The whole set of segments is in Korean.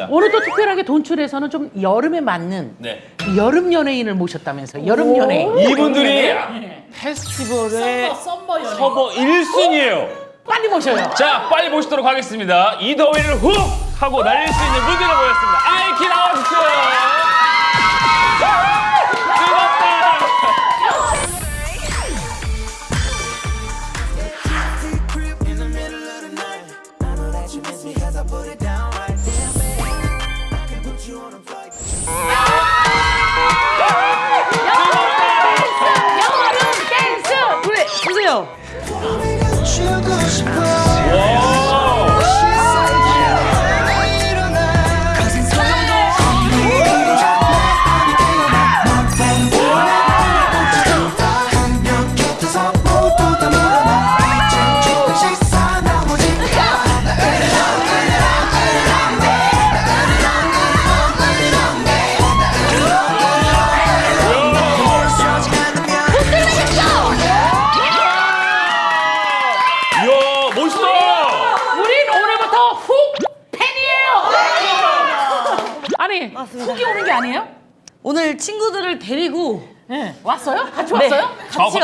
알겠습니다. 오늘도 특별하게 돈쭐에서는 좀 여름에 맞는 네. 여름 연예인을 모셨다면서 여름 연예인 이분들이 페스티벌의 summer 연예인 커버 1순위예요. 빨리 모셔요 자, 빨리 모시도록 하겠습니다. 이 더위를 훅 하고 날릴 수 있는 무대를 보였습니다. 아이키 나와주세요.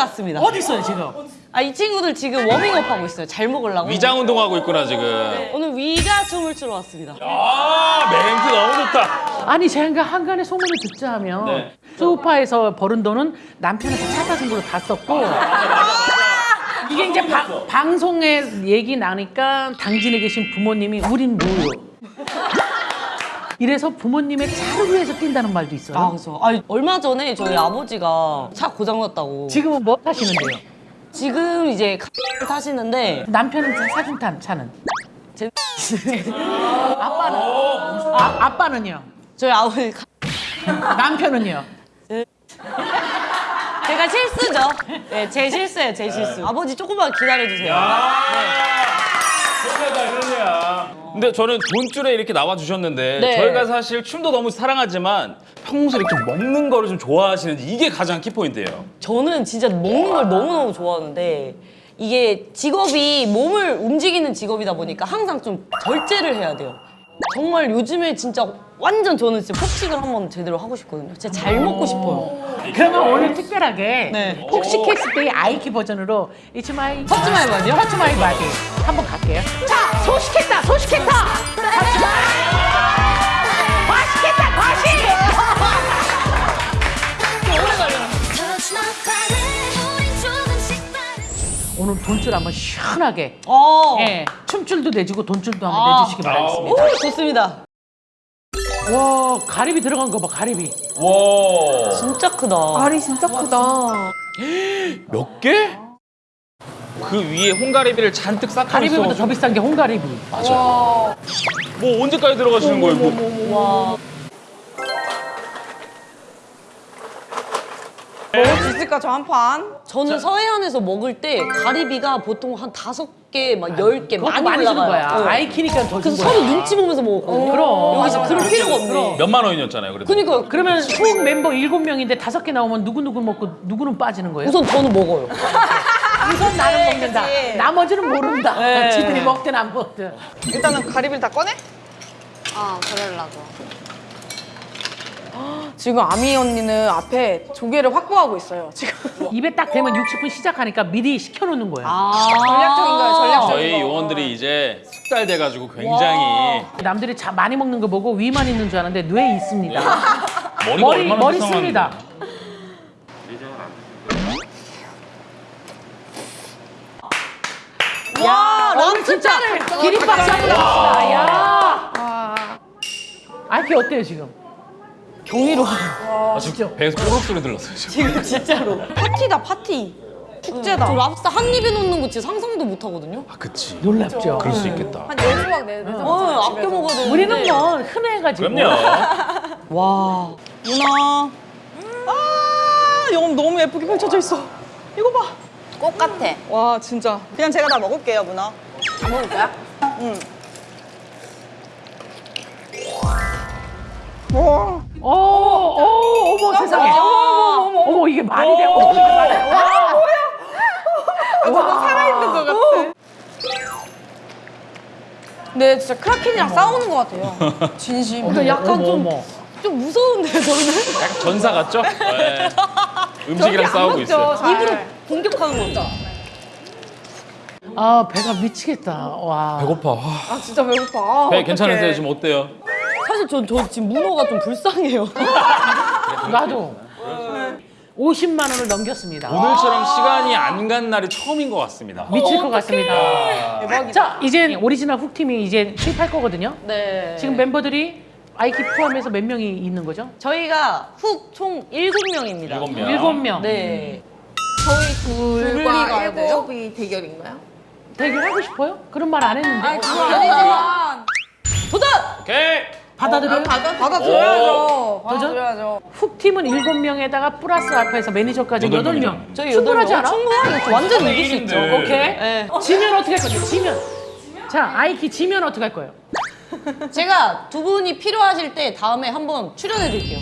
왔습니다. 어디 있어요 지금? 아, 이 친구들 지금 워밍업 하고 있어요. 잘 먹으려고. 위장 운동하고 있구나, 지금. 오늘 위가 춤을 추러 왔습니다. 아, 멘트 너무 좋다. 아니 제가 한간에 소문을 듣자 하면 네. 소파에서 버는 돈은 남편한테 차 사준 걸로 다 썼고 이게 이제 바- 방송에 얘기 나니까 당진에 계신 부모님이 우린 뭐요? 이래서 부모님의 차를 위해서 뛴다는 말도 있어요. 아, 그죠. 아, 얼마 전에 저희 아버지가 차 고장났다고. 지금은 뭐 타시는데요? 지금 이제 카를 타시는데 남편은 사준 탄 차는? 제... 아빠는? 아, 아빠는요? 저희 아버지 카... 남편은요? 제가 실수죠. 네, 제 실수예요, 제 실수. 아버지 조금만 기다려주세요. 그러냐, 그러냐. 근데 저는 돈줄에 이렇게 나와주셨는데 네. 저희가 사실 춤도 너무 사랑하지만 평소에 이렇게 먹는 거를 좀 좋아하시는지 이게 가장 키포인트예요. 저는 진짜 먹는 걸 너무너무 좋아하는데 이게 직업이 몸을 움직이는 직업이다 보니까 항상 좀 절제를 해야 돼요. 정말 요즘에 진짜 완전 저는 진짜 폭식을 한번 제대로 하고 싶거든요. 진짜 잘 먹고 싶어요. 그러면 오늘 특별하게 네. 혹시 캐스데이 아이키 버전으로 It's my Touch my body요? Touch my body 한번 갈게요. 자, 소식했다, 소식했다. Touch my 과식했다, 과식. 오늘 돈줄 한번 시원하게 어, 예, 춤줄도 내주고 돈줄도 한번 아. 내주시기 바라겠습니다. 오, 좋습니다. 와, 가리비 들어간 거 봐, 가리비. 와. 진짜 크다. 알이 진짜 크다. 몇 개? 그 위에 홍가리비를 잔뜩 쌓고 가리비보다. 더 비싼 게 홍가리비. 맞아요. 뭐 언제까지 들어가시는 거예요? 뭐. 먹 있을까 저 한 판? 저는 서해안에서 먹을 때 가리비가 보통 한 다섯 개, 막 열 개 많이, 많이 주는 올라가요. 거야. 어. 아이키니까 더 그래서 준 거야. 서로 눈치 보면서 먹었거든요. 그럼. 여기서 그럴 맞아. 필요가 없네. 몇만 원이었잖아요. 그래도. 그러니까 그러면 총 멤버 일곱 명인데 다섯 개 나오면 누구 누구 먹고 누구는 빠지는 거예요? 우선 저는 먹어요. 우선 나는 먹는다. 그치. 나머지는 모른다. 네. 지들이 먹든 안 먹든. 일단은 가리비를 다 꺼내? 어, 그러려고. 지금 아미 언니는 앞에 조개를 확보하고 있어요. 지금 입에 딱 대면 60분 시작하니까 미리 시켜놓는 거예요. 아. 전략적인 거예요. 전략적인 저희 거. 요원들이 이제 숙달 돼가지고 굉장히 남들이 자, 많이 먹는 거 보고 위만 있는 줄 알았는데 뇌에 있습니다. 머리가 머리 얼마나 머리 불쌍한데. 씁니다. 야, 오늘 진짜 기립박수 한번 합시다. 야. 아이키 어때요 지금? 경이로워요. 아, 지금 배에서 꼬르륵 소리 들렸어요. 지금. 지금 진짜로. 파티다 파티. 축제다. 저 랍스터 한 입에 넣는 거 진짜 상상도 못 하거든요. 아, 그치. 놀랍죠. 그럴 수 있겠다. 한 10조각 내. 내 어, 아껴 먹어야 되는데. 우리는 뭐 흔해가지고. 그럼요. 와. 누나. 아, 영업 너무 예쁘게 펼쳐져 있어. 이거 봐. 꽃 같아. 와, 진짜. 그냥 제가 다 먹을게요, 문어. 다 먹을 거야? 응. 와. 오, 오, 어머 세상에. 어머, 어머 이게 말이 돼. 어머 이게 말이 돼. 와. 저거 살아있는 것 같아. 네, 진짜 크라켄이랑 싸우는 것 같아요. 진심. 근데 약간 어머, 좀, 어머. 좀 무서운데요, 저는? 약간 전사 같죠? 네. 음식이랑 싸우고 있어요. 입으로 공격하는 거죠. 아 배가 미치겠다. 와. 배고파. 와. 아, 진짜 배고파. 배 괜찮으세요? 지금 어때요? 사실 전, 저 지금 문어가 좀 불쌍해요. 나도. 50만 원을 넘겼습니다. 오늘처럼 시간이 안 간 날이 처음인 것 같습니다. 미칠 것 같습니다. 자, 이제 오리지널 훅 팀이 이제 투입할 거거든요. 네. 지금 멤버들이 아이키 포함해서 몇 명이 있는 거죠? 저희가 훅 총 7명입니다. 일곱 명. 일곱 명. 네. 저희 둘과 둘과 일곱? 일곱이 대결인가요? 대결하고 싶어요? 그런 말 안 했는데. 도전! 오케이. 받아들여요? 받아들여야죠. 받아들여야죠. 훅 팀은 일곱 명에다가 플러스 알파에서 매니저까지 여덟 여덟 명. 명이네. 저희 충분하지 않아? 명 충분하게 완전 이길 수 있죠. 오케이. 네. 지면 어떻게 할 거죠? 지면. 자, 아이키 지면 어떻게 할 거예요? 제가 두 분이 필요하실 때 다음에 한번 출연해 드릴게요.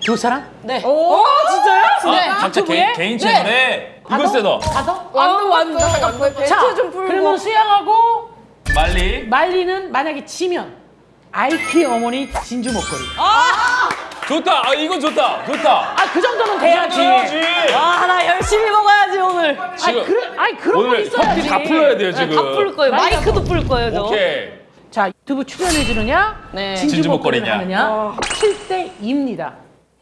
두 사람? 네. 오, 진짜요? 네. 각자 유튜브에? 개인, 개인 채널에 이걸 세더 받아? 완전 완전 완전 자, 그러면 수양하고 말리 말리는 만약에 지면 아이키 어머니 진주 목걸이. 좋다. 아 이건 좋다. 좋다. 아, 그 정도는 돼야지. 해야지. 아, 나 열심히 먹어야지, 오늘. 아니, 지금 그런, 아니, 그런 거 오늘 있어야지. 다 풀어야 돼요 네, 지금. 다 풀 거예요. 마이크도 풀 거예요, 저. 오케이. 자, 유튜브 출연해 주느냐? 네. 진주, 진주 목걸이를 목걸이냐? 하느냐? 7대 2입니다.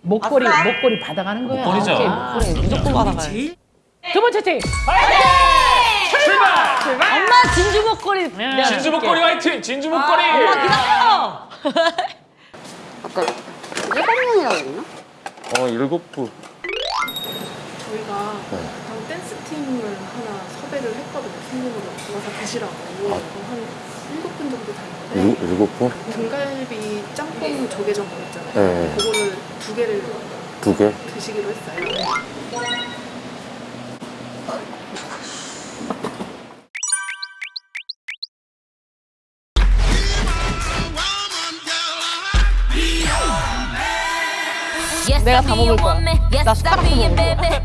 목걸이, 목걸이 받아가는 거야. 목걸이죠. 오케이. 목걸이 무조건 받아가요. 두 번째 팀. 출발. 엄마 진주 목걸이. 내가 진주. 목걸이 화이팅. 진주 목걸이. 엄마 기다려. 아까 일곱 명이라고 했나? 어 일곱 부. 저희가 방 댄스 팀을 하나 섭외를 했거든요. 손님으로 와서 드시라고 한 일곱 분 정도 되는데 일곱 분? 등갈비 짬뽕 조개전 거 있잖아요. 네. 그거를 두 개를 두 개? 드시기로 했어요. 다 먹을 거야. 나 숟가락도 먹을 거야.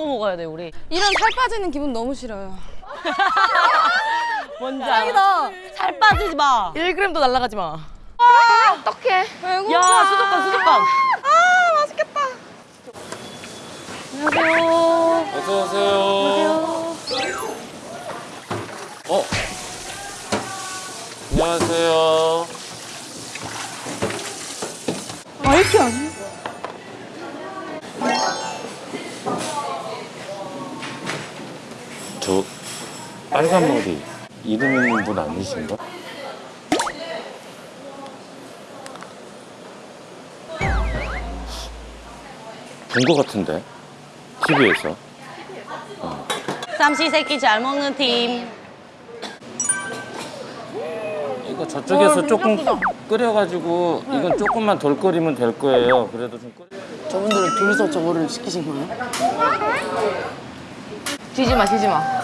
하고 먹어야 돼, 우리. 이런 살 빠지는 기분 너무 싫어요. 뭔지 알아? 살 빠지지 마. 1g도 날라가지 마. 어떡해. 배고파. 야, 수족관, 수족관. 어서 오세요. 어. 안녕하세요. 아이키 아니야? 저 빨간 머리 이름 있는 분 아니신가? 본거 같은데 TV에서 삼시세끼 잘 먹는 팀. 이거 저쪽에서 조금 끓여가지고 이건 조금만 덜 끓이면 될 거예요. 그래도 좀 끓여. 저분들은 둘이서 저거를 시키신 거예요? 뒤지 마, 뒤지 마.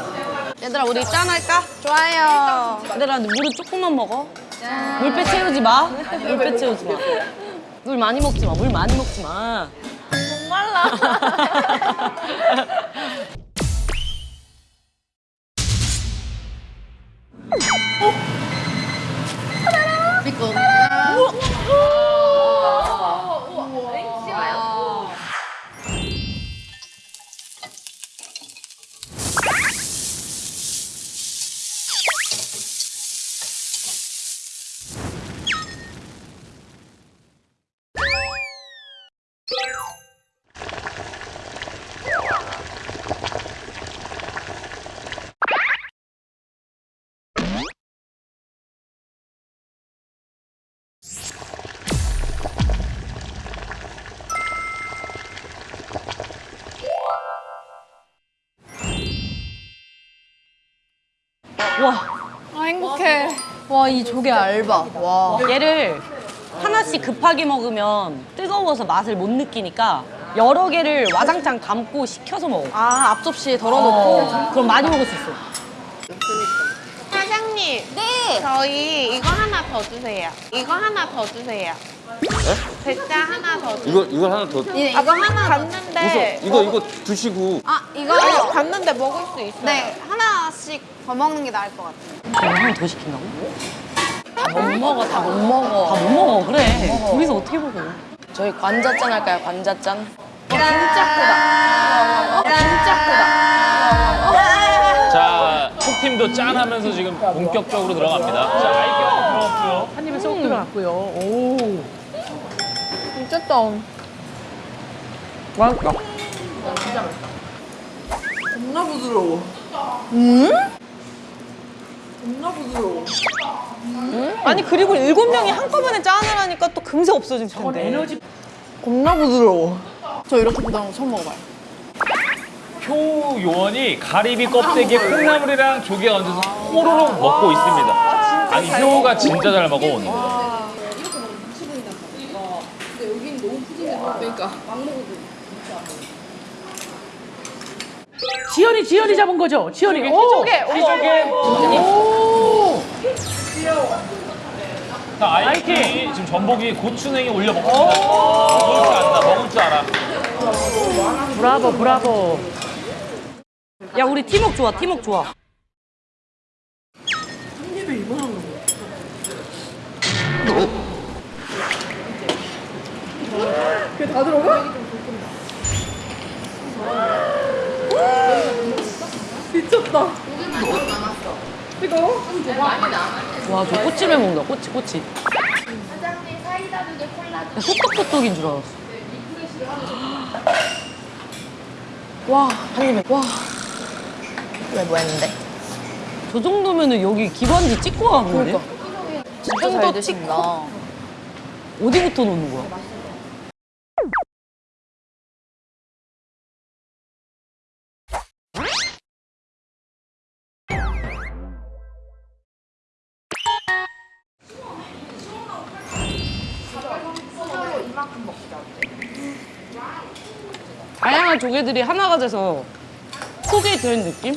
얘들아, 우리 짠 할까? 좋아요. 얘들아, 물을 조금만 먹어. 물배 채우지 마. 물배 채우지 마. 물 많이 먹지 마. 물 많이 먹지 마. 와, 아 행복 와, 이 조개 알바. 와. 얘를 하나씩 급하게 먹으면 뜨거워서 맛을 못 느끼니까 여러 개를 와장창 담고 식혀서 먹어. 아, 앞접시에 덜어놓고. 어, 그럼 많이 먹을 수 있어. 사장님. 네. 저희 이거 하나 더 주세요. 이거 하나 더 주세요. 대짜 하나 더. 이거 이거 하나 더. 네, 이거 하나 갔는데. 이거 이거 드시고 아, 이거 갔는데 먹을 수 있어요. 네, 하나씩 더 먹는 게 나을 것 같아요. 하나 더 시킨다고? 다 못 먹어, 다 못 먹어. 다 못 먹어, 그래. 둘이서 어떻게 먹어? 저희 관자짠 할까요, 관자짠? 자, 톡팀도 짠하면서 지금 본격적으로 들어갑니다. 자, 한번 들어갔고요. 한 입에 쏙 들어갔고요. 오. 미쳤다. 맛있다. 겁나 부드러워. 겁나 부드러워. 아니 그리고 일곱 명이 한꺼번에 짠을 하니까 또 금세 없어질 텐데. 에너지 겁나 부드러워. 저 이렇게 거 처음 먹어봐요. 효 요원이 가리비 껍데기에 콩나물이랑 조개 얹어서 호로록 먹고 있습니다. 아니 효가 진짜 잘 먹어 오늘. 지연이 지연이 잡은 거죠? 지연이. 오. 조개. 오. 자, 아이키 지금 전복이 고추냉이 올려 먹고 있습니다. 먹을 줄 안다. 먹을 줄 알아. 브라보 브라보. 야, 우리 팀워크 좋아, 팀워크 좋아. 와, 저 꼬치를 먹는다, 꼬치, 꼬치. 사장님, 사이다 두 개, 콜라 두 개. 소떡소떡인 줄 알았어. 와, 한 입에, 와. 왜 뭐 했는데? 저 정도면은 여기 기관지 찍고 가는 거네? 진짜 잘 드신다. 어디부터 놓는 거야? 다양한 조개들이 하나가 돼서 속에 든 느낌?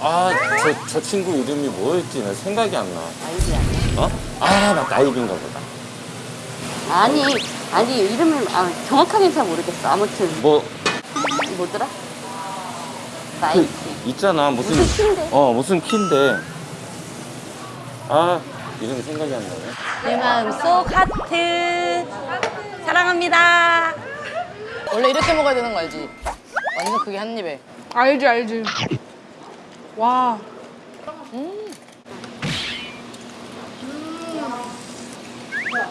아 저 저 친구 이름이 뭐였지? 나 생각이 안 나. 나이비야. 어? 아나 나이비인가 보다. 아니, 아니, 이름을 아, 정확하게는 잘 모르겠어. 아무튼, 뭐 뭐더라? 그, 나이키. 있잖아 무슨 무슨 키인데? 어 무슨 키인데 아 이름이 생각이 안 나네. 내 마음속 하트 사랑합니다. 원래 이렇게 먹어야 되는 거 알지? 완전 크게 한 입에. 알지 알지. 와.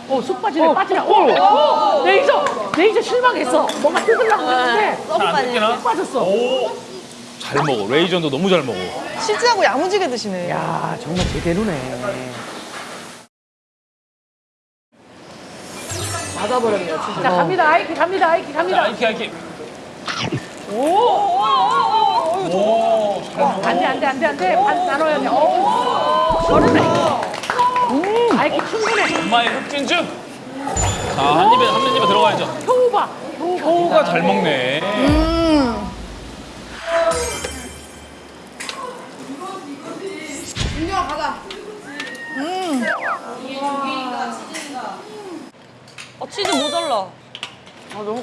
오, 속 빠지네, 빠지네. 오, 레이저, 레이저 실망했어. 뭔가 뜯으려고 했는데 잘안 뜯기나? 빠졌어. 오, 잘 먹어. 레이저도 너무 잘 먹어. 치즈하고 야무지게 드시네. 야, 정말 제대로네. 맞아버렸네요 치즈. 자, 갑니다. 아이키 갑니다. 아이키 자, 갑니다. 아이키 아이키. 오, 오, 잘 먹어. 안 돼, 안 돼, 안 돼, 안 돼. 반 나눠야 돼. 오, 저렴해. 음, 아이키 충분해. 엄마의 흑진주. 자, 한 입에 한 입에 들어가야죠. 효우 봐. 효우 봐. 효가 잘 먹네. 어, 치즈 모자라.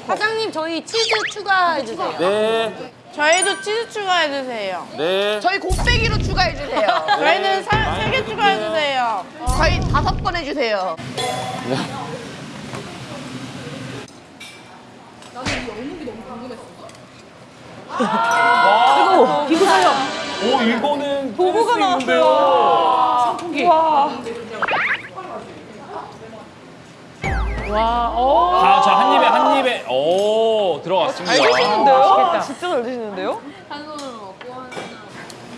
사장님 저희 치즈 추가해 주세요. 네, 저희도 치즈 추가해주세요. 네. 저희 곱빼기로 추가해주세요. 저희는 세 개 추가해주세요. 저희 다섯 번 해주세요. 그리고 기구 사용. 오, 이거는 도구가 나왔어요. 선풍기. 와. 와, 오. 아, 자, 한 입에 한 입에. 오, 들어갔습니다. 잘 드시는데요? 맛있겠다. 진짜 잘 드시는데요?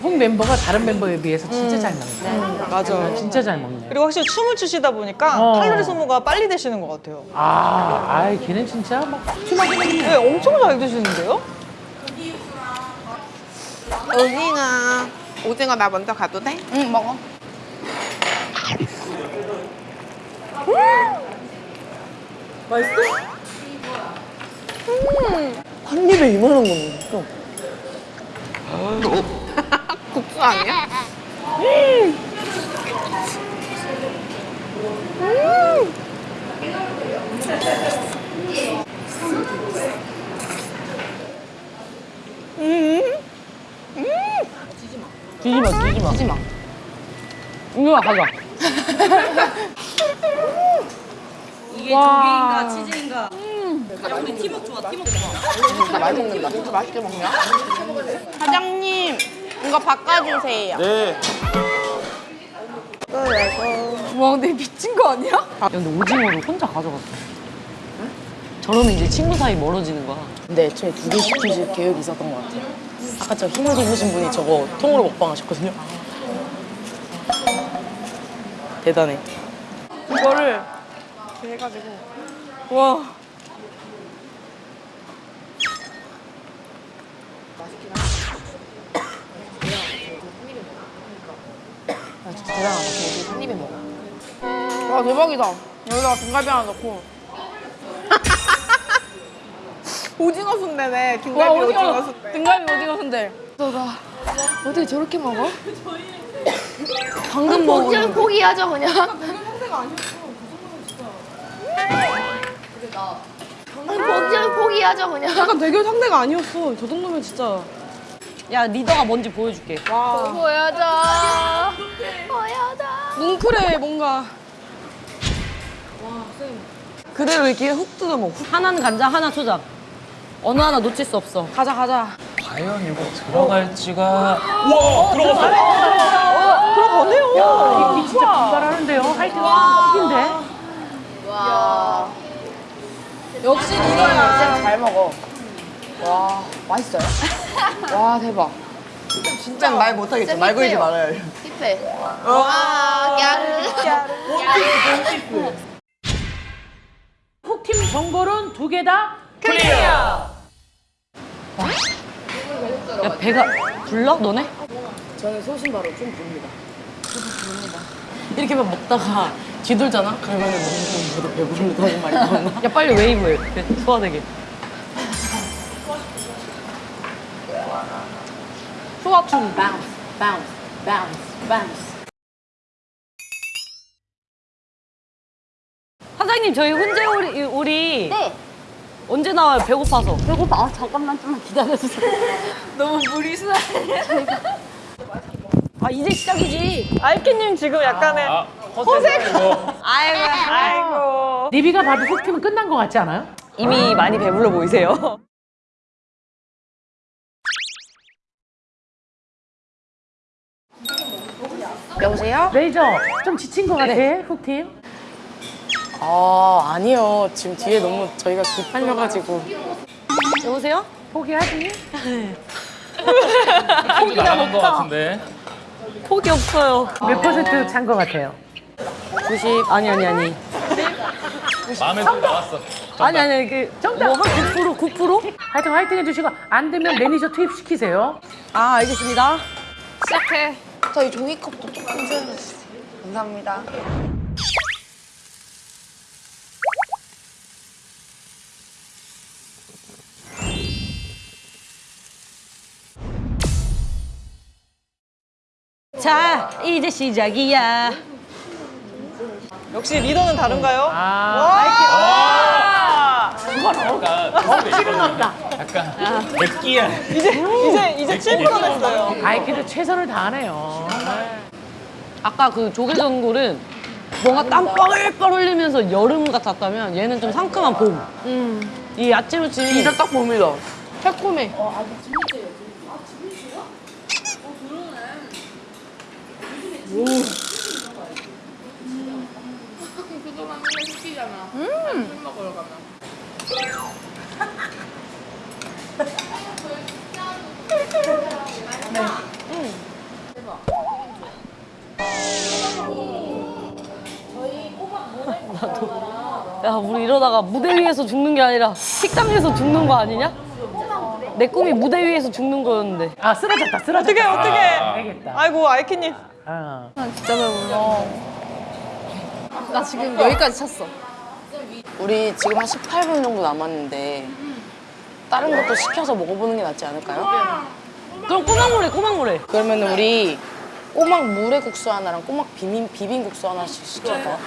홍 멤버가 다른 멤버에 비해서 진짜 잘 먹네. 맞아요. 진짜 잘 먹네. 그리고 확실히 춤을 추시다 보니까 어. 칼로리 소모가 빨리 되시는 것 같아요. 아, 아이, 걔는 진짜 막 먹네. 네, 엄청 잘 드시는데요? 여기가 오징어 나 먼저 가도 돼? 응 먹어. 한 입에 이만한 거는 국수 아니야? 뒤지 마, 뒤지 마. 뒤지 마. 이거 가자. 이게 조개인가 치즈인가? 야, 우리 팀워크 좋아, 팀워크 좋아. 많이 먹는다. 진짜 맛있게 먹냐? 사장님, 이거 바꿔주세요. 네. 와 근데 미친 거 아니야? 야, 근데 오징어를 혼자 가져갔어. 저러면 이제 친구 사이 멀어지는 거야. 근데 애초에 두 개 시키실 계획이 있었던 것 같아요. 아까 저 힘을 돋으신 분이 저거 통으로 먹방 하셨거든요. 대단해. 이거를 이렇게 해가지고 와. 아, 진짜 대단하다. 그거 한 입에 먹어. 와 대박이다. 여기다가 등갈비 하나 넣고. 오징어 순대네. 김갈비 오징어, 순대. 등갈비 오징어 순대. 어떻게 저렇게 먹어? 방금 먹은. 포기하죠, 그냥. 포기, 포기하죠, 그냥. 약간 대결 상대가 아니었어. 저 정도면 진짜. 야, 리더가 뭔지 보여줄게. 보여줘. 보여줘. 뭉클해 뭔가. 그대로 이렇게 훅 뜯어 먹어. 하나는 간장, 하나 초장. 어느 하나 놓칠 수 없어. 가자 가자. 과연 이거 들어갈지가. 와 들어갔어. 야, 이 진짜 분발하는데요. 하여튼 웃긴데. 역시 리더야. 잘 먹어. 와, 맛있어요? 와, 대박. 진짜 말 못하겠어. 말 걸지 말아요. 힙해. 와, 야르. 훅팀 전골은 두 개다 야, 배가 불러? 너네? 저는 소신 바로 좀 봅니다. 이렇게만 먹다가 뒤돌잖아? 그러면은 너무 배부르다는 말이 나오나? 야, 빨리 웨이브해. 그래, 소화되게. 소화춤 bounce, bounce, bounce, bounce. 사장님, 저희 훈제 오리, 오리 네. 언제 나와요? 배고파서. 배고파. 아, 잠깐만 좀만 기다려주세요. 너무 무리수다. 아, 이제 시작이지. 아이키님 지금 약간의 아 허세 이거. 아이고 아이고. 리비가 봐도 훅팀은 끝난 것 같지 않아요? 이미 많이 배불러 보이세요. 여보세요? 레이저 좀 지친 것 같아, 훅팀. 아, 아니요. 지금 뒤에 너무 저희가 급팔려가지고. 여보세요? 포기하지? 것 같은데. 포기 없어요. 몇 퍼센트 찬 것 같아요? 90, 아니, 아니, 아니. 마음에 들어 나왔어. 아니, 아니, 그, 정답! 뭐한 9%, 9%? 하여튼 화이팅 해주시고 안 되면 매니저 투입시키세요. 아, 알겠습니다. 시작해. 저희 종이컵도 조금 세워주세요. 감사합니다. 자, 이제 시작이야. 역시 리더는 다른가요? 아. 약간 비슷해 이거는. 약간 백기야. 이제 이제 이제 7% 냈어요. 아이키도 최선을 다하네요. 아까 그 조개전골은 뭔가 땀 뻘뻘 흘리면서 여름 같았다면 얘는 좀 상큼한 봄. 이 야채 무침이 진짜 딱 봅니다. 새콤해. 야, 우리 이러다가 무대 위에서 죽는 게 아니라 식당에서 죽는 거 아니냐? 내 꿈이 무대 위에서 죽는 거였는데. 아 쓰러졌다 쓰러졌다. 어떻게 어떻게? 알겠다. 아이고 아이키님. 어. 진짜 배불러. 나 지금 여기까지 찼어. 우리 지금 한 18분 정도 남았는데 다른 것도 시켜서 먹어보는 게 낫지 않을까요? 그럼 꼬막물에 꼬막물에. 그러면 우리 꼬막 물회국수 하나랑 꼬막 비빔 비빔국수 하나씩 시킬까요?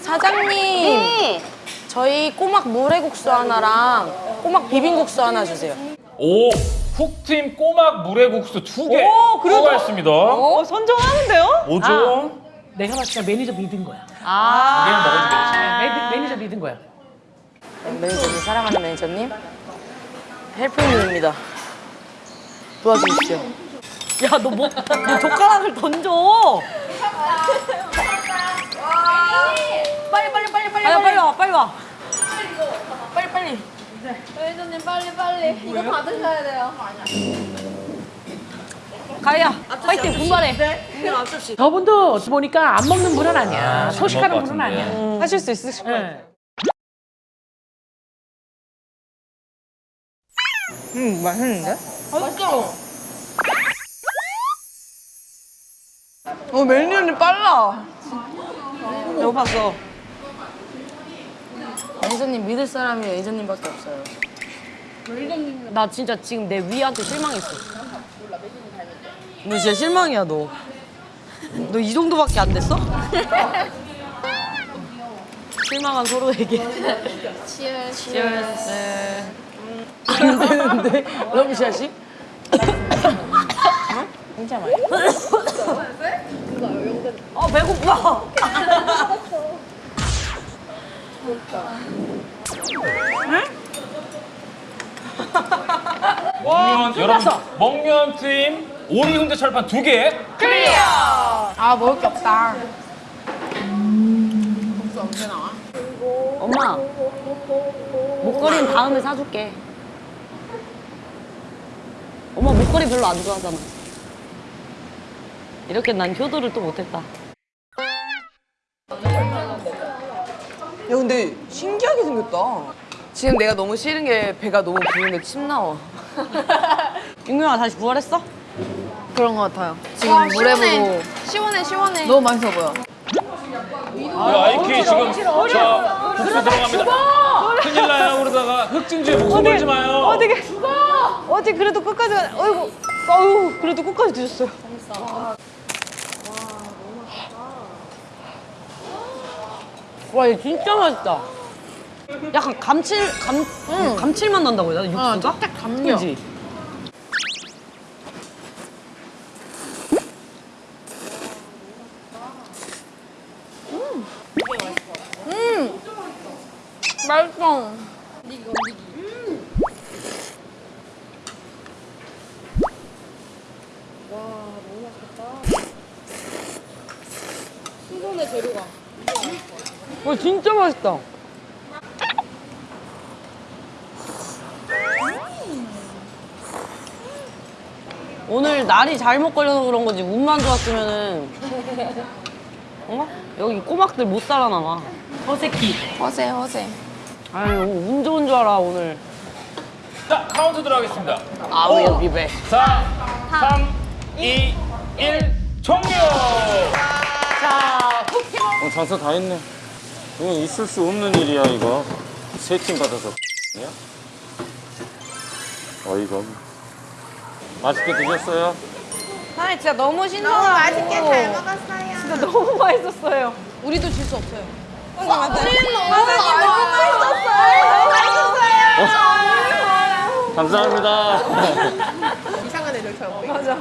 사장님, 저희 꼬막 물회국수 하나랑 꼬막 비빔국수 하나 주세요. 오, 훅팀 꼬막 물회국수 두개 오, 추가했습니다. 어 선정하는데요? 뭐죠? 내가 봤을 때 매니저 믿은 거야. 아. 매니, 매니저 믿은 거야. 매니저님, 사랑하는 매니저님, help님입니다. 도와주십시오. 야, 너 뭐, 너 젓가락을 던져. 빨리 빨리 빨리 빨리 아, 빨리 와, 빨리 와. 빨리 빨리. 매니저님 빨리 빨리 이거 받으셔야 돼요. 가희야, 파이팅, 분발해. 저분도 보니까 안 먹는 분은 아니야. 아, 소식하는 것 분은 같은데. 아니야. 하실 수 있으실 거예요. 네. 음 맛있는데? 맛있어. 어 멜리언이 빨라. 배고팠어. 매니저님 믿을 사람이 매니저님밖에 없어요. 나 진짜 지금 내 위한테 실망했어. 너 진짜 실망이야, 너. 너 이 정도밖에 안 됐어? 실망한 서로에게. 치얼 안 되는데 러브샷이? 아, 배고파. 먹면 여러분 먹면 팀 오리 훈제 철판 두 개. 아 먹을 게 없다. 엄마, 목걸이는 다음에 사줄게. 엄마 목걸이 별로 안 좋아하잖아. 이렇게 난 효도를 또 못했다. 야 근데 신기하게 생겼다. 지금 내가 너무 싫은 게 배가 너무 부른데 침 나와. 윤경아 다시 부활했어? 그런 것 같아요. 지금 물에 보고 시원해 시원해. 너무 맛있어 보여. 야, 아이키 지금 자 국수 들어갑니다. 큰일 나요. 그러다가 흑진주에 목숨 걸지 마요. 어떻게? 어떻게 그래도 끝까지 가? 어이구, 아유 그래도 끝까지 드셨어요. 와, 이거 진짜 맛있다. 약간 감칠, 감, 감칠맛 난다고 해야 되나? 육수가? 딱 감겨. 그지? 맛있어. 와, 진짜 맛있다. 오늘 날이 잘못 걸려서 그런 거지 운만 좋았으면은 어? 여기 꼬막들 못 살아남아 어새끼. 허세 허세. 아유 운 좋은 줄 알아 오늘 자 카운트 들어가겠습니다. 아우 여기 배. 4, 3, 2, 1 종료. 어, 장사 다 했네. 이건 있을 수 없는 일이야 이거. 세 팀 받아서 야 어이가 없네. 맛있게 드셨어요? 사장님 진짜 너무 신선하고 너무 맛있게 잘 먹었어요. 진짜 너무 맛있었어요. 우리도 질수 없어요. 감사합니다. 이상한 애들 잘 보이. 맞아.